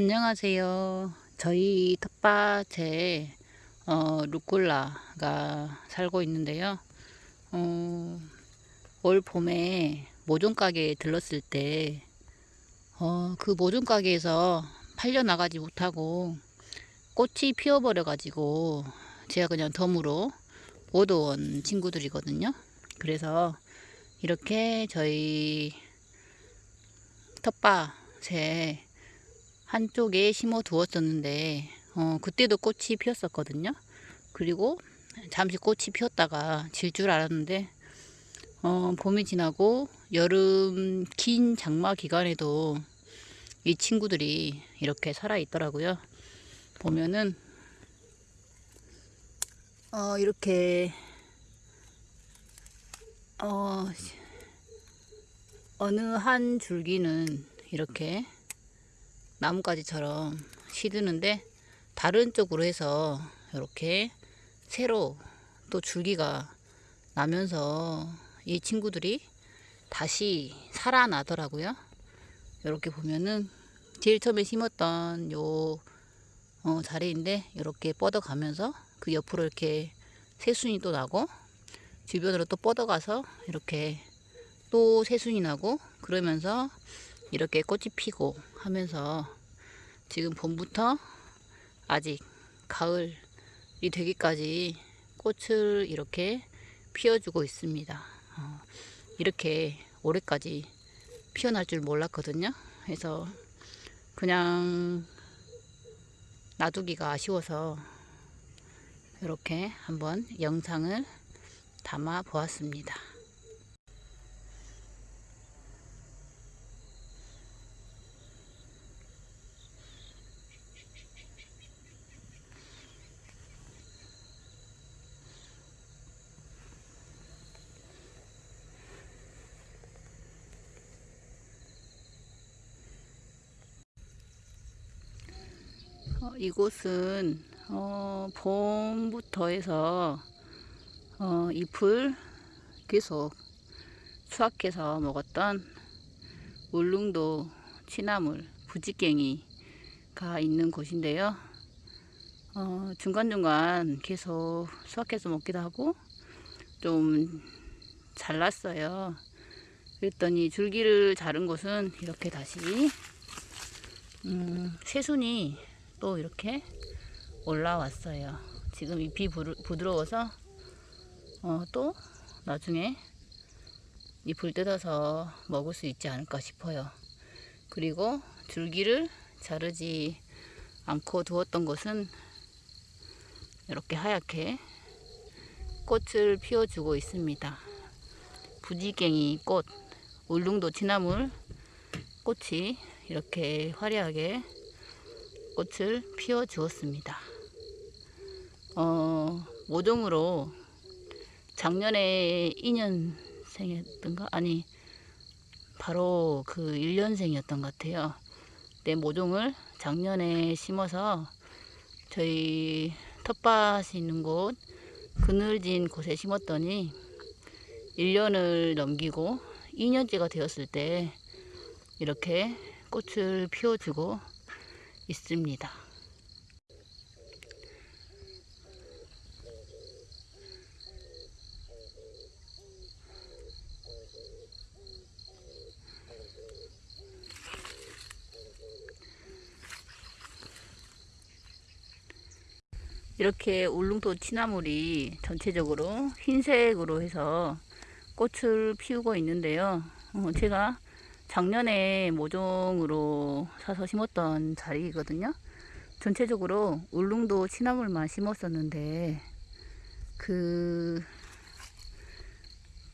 안녕하세요. 저희 텃밭에 어, 루꼴라가 살고 있는데요. 어, 올 봄에 모종 가게에 들렀을 때, 어, 그 모종 가게에서 팔려 나가지 못하고 꽃이 피어버려 가지고 제가 그냥 덤으로 못온 친구들이거든요. 그래서 이렇게 저희 텃밭에 한쪽에 심어 두었었는데 어, 그때도 꽃이 피었었거든요. 그리고 잠시 꽃이 피었다가 질 줄 알았는데 어, 봄이 지나고 여름 긴 장마 기간에도 이 친구들이 이렇게 살아 있더라고요. 보면은 어, 이렇게 어, 어느 한 줄기는 이렇게 나뭇가지처럼 시드는데 다른 쪽으로 해서 이렇게 새로 또 줄기가 나면서 이 친구들이 다시 살아나더라고요. 이렇게 보면은 제일 처음에 심었던 요 어, 자리인데 이렇게 뻗어가면서 그 옆으로 이렇게 새순이 또 나고 주변으로 또 뻗어가서 이렇게 또 새순이 나고 그러면서 이렇게 꽃이 피고 하면서 지금 봄부터 아직 가을이 되기까지 꽃을 이렇게 피워주고 있습니다. 어, 이렇게 올해까지 피어날 줄 몰랐거든요. 그래서 그냥 놔두기가 아쉬워서 이렇게 한번 영상을 담아 보았습니다. 어, 이곳은 어, 봄부터 해서 어, 잎을 계속 수확해서 먹었던 울릉도 취나물 부지깽이가 있는 곳인데요. 어, 중간중간 계속 수확해서 먹기도 하고 좀 잘랐어요. 그랬더니 줄기를 자른 곳은 이렇게 다시 음, 새순이 또 이렇게 올라왔어요. 지금 잎이 부드러워서 어, 또 나중에 잎을 뜯어서 먹을 수 있지 않을까 싶어요. 그리고 줄기를 자르지 않고 두었던 것은 이렇게 하얗게 꽃을 피워주고 있습니다. 부지갱이 꽃, 울릉도 취나물 꽃이 이렇게 화려하게 꽃을 피워 주었습니다. 어, 모종으로 작년에 2년생이었던가? 아니, 바로 그 1년생이었던 것 같아요. 내 모종을 작년에 심어서 저희 텃밭이 있는 곳, 그늘진 곳에 심었더니 1년을 넘기고 2년째가 되었을 때 이렇게 꽃을 피워주고 있습니다. 이렇게 울릉도 취나물이 전체적으로 흰색으로 해서 꽃을 피우고 있는데요. 어, 제가 작년에 모종으로 사서 심었던 자리거든요. 전체적으로 울릉도 취나물만 심었었는데 그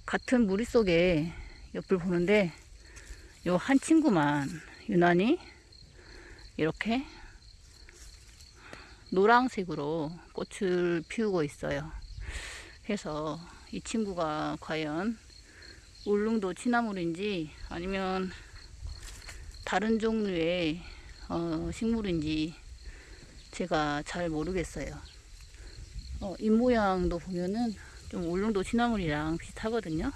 같은 무리 속에 옆을 보는데 요 한 친구만 유난히 이렇게 노란색으로 꽃을 피우고 있어요. 해서 이 친구가 과연 울릉도 취나물인지 아니면 다른 종류의 어, 식물인지 제가 잘 모르겠어요. 어, 잎 모양도 보면은 좀 울릉도 취나물이랑 비슷하거든요.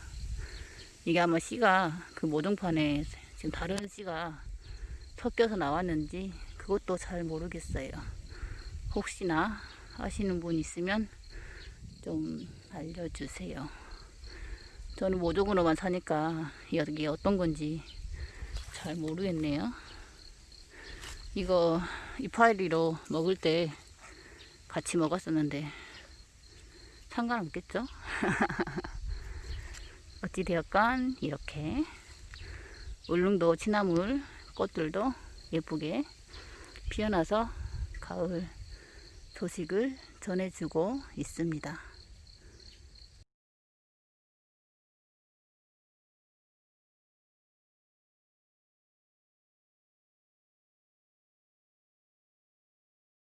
이게 아마 씨가 그 모종판에 지금 다른 씨가 섞여서 나왔는지 그 그것도 잘 모르겠어요. 혹시나 아시는 분 있으면 좀 알려주세요. 저는 모종으로만 사니까 이게 어떤 건지 잘 모르겠네요. 이거 이파리로 먹을 때 같이 먹었었는데 상관없겠죠? 어찌되었건 이렇게 울릉도 취나물 꽃들도 예쁘게 피어나서 가을 소식을 전해주고 있습니다.